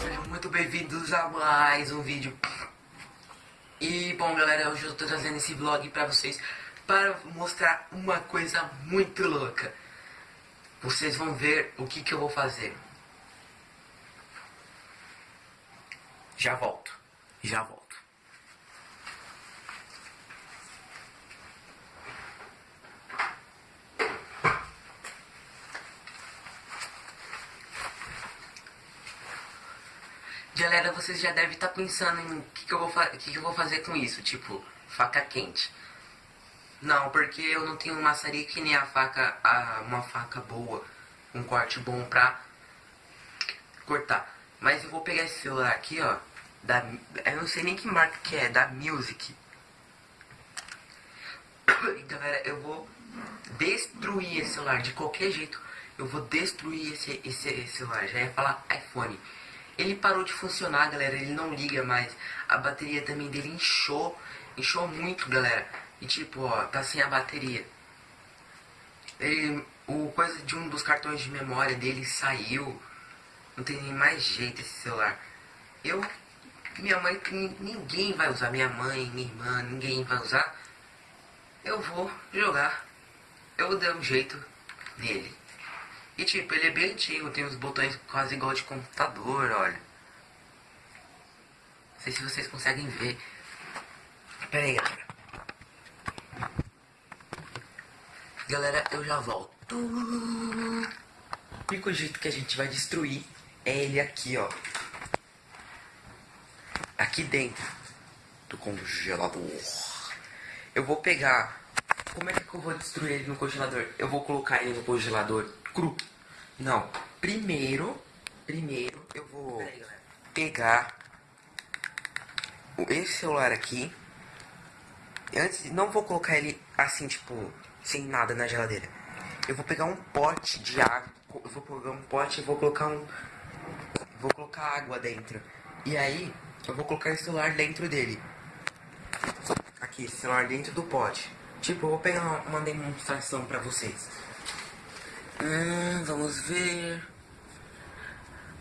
Sejam muito bem-vindos a mais um vídeo. E bom galera, hoje eu tô trazendo esse vlog pra vocês para mostrar uma coisa muito louca. Vocês vão ver o que, que eu vou fazer. Já volto. Já volto. Galera, vocês já devem estar pensando em o que, que, eu vou que, que eu vou fazer com isso, tipo, faca quente. Não, porque eu não tenho maçarico nem a faca, a, uma faca boa, um corte bom pra cortar. Mas eu vou pegar esse celular aqui, ó, da, eu não sei nem que marca que é, da Music. E galera, eu vou destruir esse celular de qualquer jeito. Eu vou destruir esse, esse, esse celular, já ia falar iPhone. Ele parou de funcionar, galera. Ele não liga mais. A bateria também dele inchou. Inchou muito, galera. E tipo, ó, tá sem a bateria. Ele, o coisa de um dos cartões de memória dele saiu. Não tem nem mais jeito esse celular. Eu, minha mãe, ninguém vai usar. Minha mãe, minha irmã, ninguém vai usar. Eu vou jogar. Eu vou dar um jeito nele. E tipo, ele é bem antigo, tem os botões quase igual de computador, olha. Não sei se vocês conseguem ver. Pera aí, galera. Galera, eu já volto. O único jeito que a gente vai destruir é ele aqui, ó. Aqui dentro do congelador. Eu vou pegar... Como é que eu vou destruir ele no congelador? Eu vou colocar ele no congelador cru. Não. Primeiro, primeiro eu vou pegar esse celular aqui. Antes, não vou colocar ele assim, tipo, sem nada na geladeira. Eu vou pegar um pote de água. Eu vou pegar um pote e vou colocar um. Vou colocar água dentro. E aí, eu vou colocar esse celular dentro dele. Aqui, celular dentro do pote. Tipo, eu vou pegar uma, uma demonstração pra vocês. Hum, vamos ver.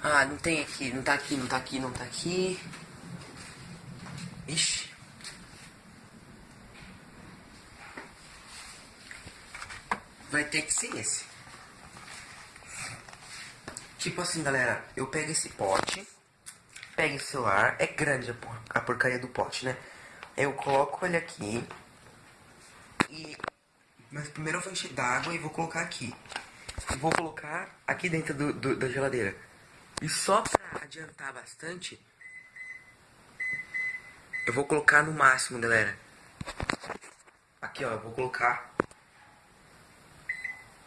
Ah, não tem aqui, não tá aqui, não tá aqui, não tá aqui. Ixi. Vai ter que ser esse. Tipo assim, galera, eu pego esse pote, pego esse celular, é grande a, por a porcaria do pote, né? Eu coloco ele aqui e... Mas primeiro eu vou encher d'água e vou colocar aqui vou colocar aqui dentro do, do, da geladeira. E só pra adiantar bastante, eu vou colocar no máximo, galera. Aqui, ó, eu vou colocar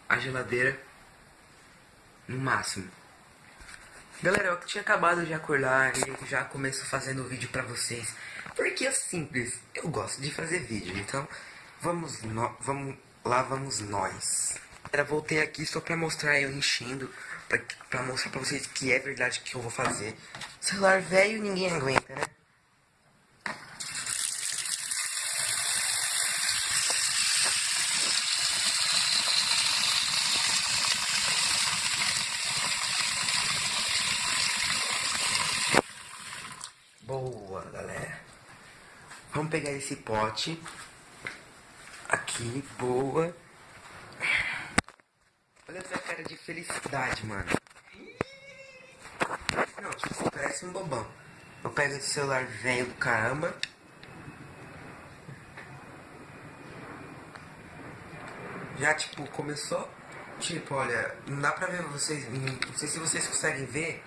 a geladeira no máximo. Galera, eu tinha acabado de acordar e já começo fazendo o vídeo pra vocês. Porque é simples, eu gosto de fazer vídeo, então vamos, no, vamos lá vamos nós. Era voltei aqui só pra mostrar eu enchendo, pra, pra mostrar pra vocês que é verdade que eu vou fazer. Celular velho ninguém aguenta, né? Boa, galera. Vamos pegar esse pote. Aqui, boa. Cara de felicidade, mano. Não, tipo, parece um bobão. Eu pego esse celular velho do caramba. Já, tipo, começou. Tipo, olha, não dá pra ver vocês. Não sei se vocês conseguem ver.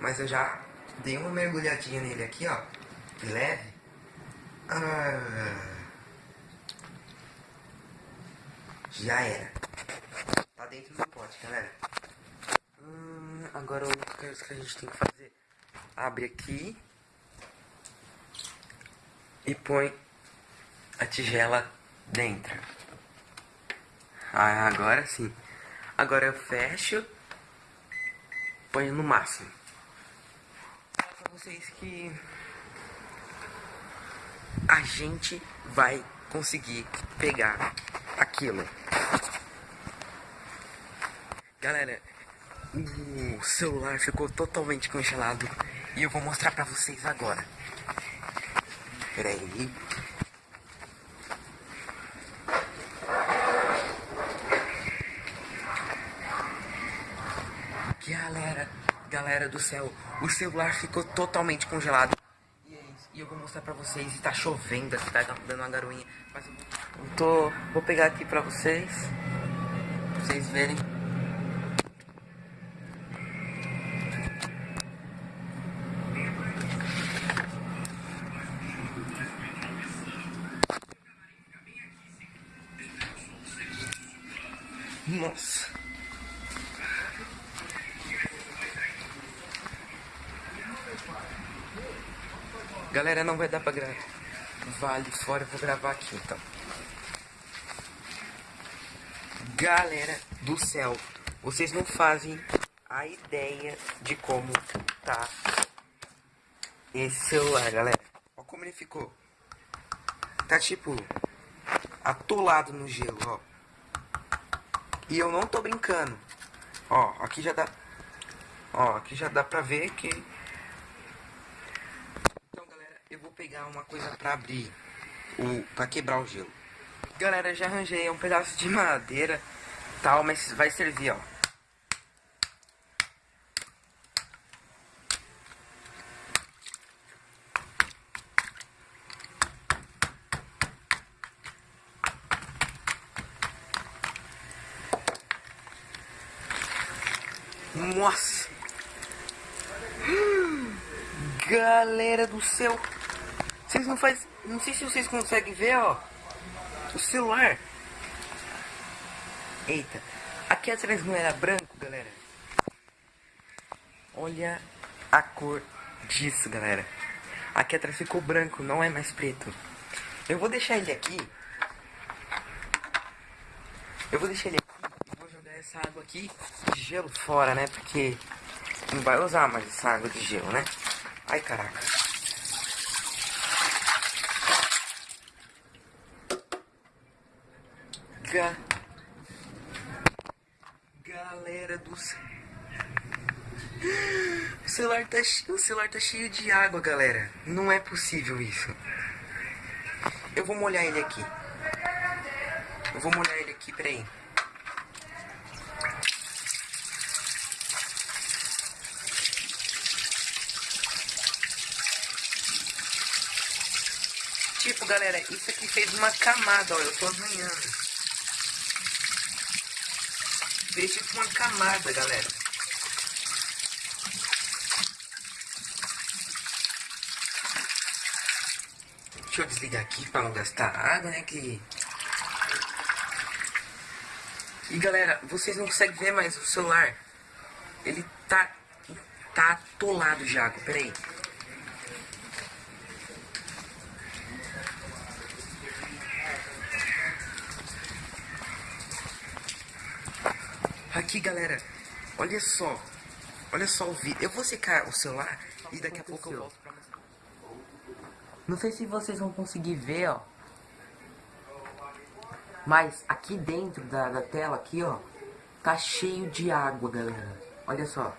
Mas eu já dei uma mergulhadinha nele aqui, ó. Leve. Ah, já era dentro do pote, galera. Hum, agora o que a gente tem que fazer? Abre aqui. E põe a tigela dentro. Ah, agora sim. Agora eu fecho. Ponho no máximo. Pra vocês que... a gente vai conseguir pegar aquilo. Galera, o celular ficou totalmente congelado e eu vou mostrar pra vocês agora. Pera aí. Galera, galera do céu, o celular ficou totalmente congelado. E é isso. E eu vou mostrar pra vocês. E tá chovendo aqui, tá dando uma garoinha. Mas eu tô, vou pegar aqui pra vocês. Pra vocês verem. Nossa. Galera, não vai dar pra gravar. Vale fora, eu vou gravar aqui então. Galera do céu, vocês não fazem a ideia de como tá esse celular, galera. Olha como ele ficou. Tá tipo atolado no gelo, ó. E eu não tô brincando. Ó, aqui já dá. Ó, aqui já dá pra ver que. Então, galera, eu vou pegar uma coisa pra abrir. O, pra quebrar o gelo. Galera, já arranjei um pedaço de madeira. Tal, mas vai servir, ó. Nossa! Galera do céu! Vocês não faz, não sei se vocês conseguem ver, ó, o celular. Eita, aqui atrás não era branco, galera. Olha a cor disso, galera. Aqui atrás ficou branco, não é mais preto. Eu vou deixar ele aqui. Eu vou deixar ele aqui essa água aqui de gelo fora, né? Porque não vai usar mais essa água de gelo, né? Ai, caraca. Ga... Galera do céu. O celular, tá, o celular tá cheio de água, galera. Não é possível isso. Eu vou molhar ele aqui. Eu vou molhar ele aqui, peraí. Tipo, galera, isso aqui fez uma camada, ó. Eu tô arranhando. Fez tipo uma camada, galera. Deixa eu desligar aqui pra não gastar água, né? Que... E galera, vocês não conseguem ver mais o celular. Ele tá, tá atolado de água. Aqui, galera, olha só. Olha só o vídeo. Eu vou secar o celular e daqui a pouco eu volto pra. Não sei se vocês vão conseguir ver, ó. Mas aqui dentro da, da tela, aqui, ó. Tá cheio de água, galera. Olha só.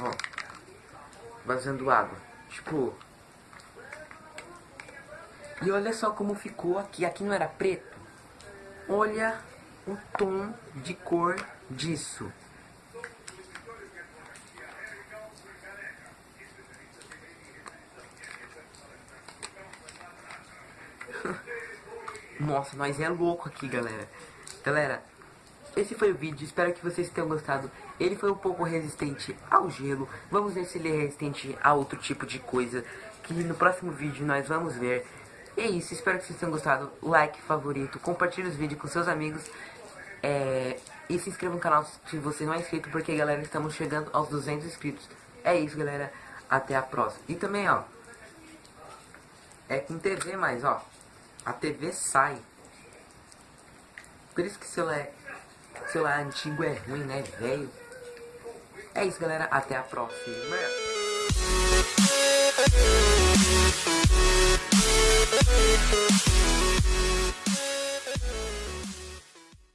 Ó. Vazando água. Tipo... E olha só como ficou aqui. Aqui não era preto. Olha o tom de cor disso. Nossa, mas é louco aqui, galera. Galera, esse foi o vídeo. Espero que vocês tenham gostado. Ele foi um pouco resistente ao gelo. Vamos ver se ele é resistente a outro tipo de coisa. Que no próximo vídeo nós vamos ver. E é isso, espero que vocês tenham gostado. Like, favorito, compartilhe os vídeos com seus amigos. É, e se inscreva no canal se você não é inscrito, porque galera, estamos chegando aos 200 inscritos. É isso, galera. Até a próxima. E também, ó, é com TV, mas, ó, a TV sai. Por isso que celular, celular é, é antigo é ruim, né, velho? É isso, galera. Até a próxima.